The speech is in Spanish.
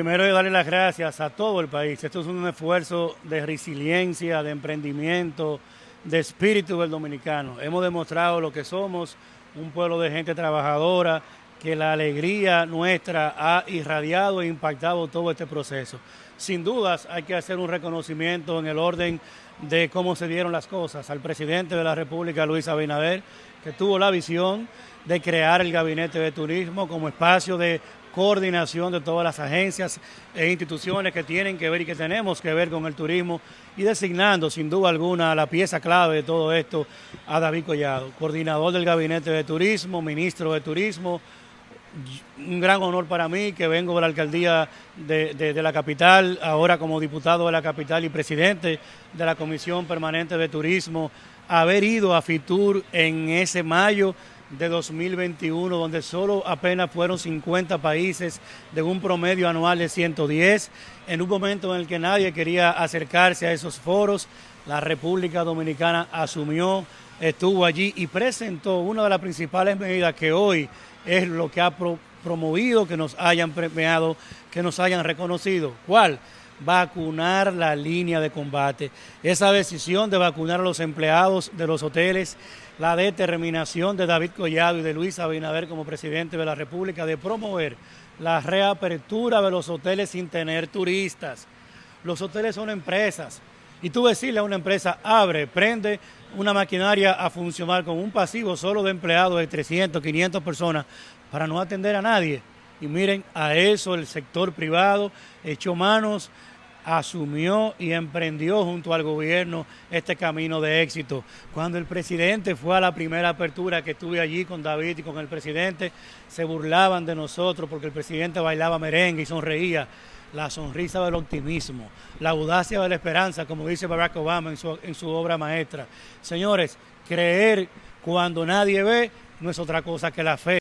Primero de darle las gracias a todo el país. Esto es un esfuerzo de resiliencia, de emprendimiento, de espíritu del dominicano. Hemos demostrado lo que somos, un pueblo de gente trabajadora, que la alegría nuestra ha irradiado e impactado todo este proceso. Sin dudas hay que hacer un reconocimiento en el orden de cómo se dieron las cosas al presidente de la República, Luis Abinader, que tuvo la visión de crear el Gabinete de Turismo como espacio de coordinación de todas las agencias e instituciones que tienen que ver y que tenemos que ver con el turismo y designando sin duda alguna la pieza clave de todo esto a David Collado, coordinador del Gabinete de Turismo, ministro de Turismo, un gran honor para mí que vengo de la alcaldía de, la capital, ahora como diputado de la capital y presidente de la Comisión Permanente de Turismo, haber ido a Fitur en ese mayo de 2021, donde solo apenas fueron 50 países de un promedio anual de 110, en un momento en el que nadie quería acercarse a esos foros, la República Dominicana asumió, estuvo allí y presentó una de las principales medidas que hoy es lo que ha promovido que nos hayan premiado, que nos hayan reconocido. ¿Cuál? Vacunar la línea de combate. Esa decisión de vacunar a los empleados de los hoteles, la determinación de David Collado y de Luis Abinader como presidente de la República de promover la reapertura de los hoteles sin tener turistas. Los hoteles son empresas, y tú decirle a una empresa, abre, prende una maquinaria a funcionar con un pasivo solo de empleados de 300, 500 personas para no atender a nadie. Y miren, a eso el sector privado echó manos, asumió y emprendió junto al gobierno este camino de éxito. Cuando el presidente fue a la primera apertura que estuve allí con David y con el presidente, se burlaban de nosotros porque el presidente bailaba merengue y sonreía la sonrisa del optimismo, la audacia de la esperanza, como dice Barack Obama en su, en su obra maestra. Señores, creer cuando nadie ve no es otra cosa que la fe.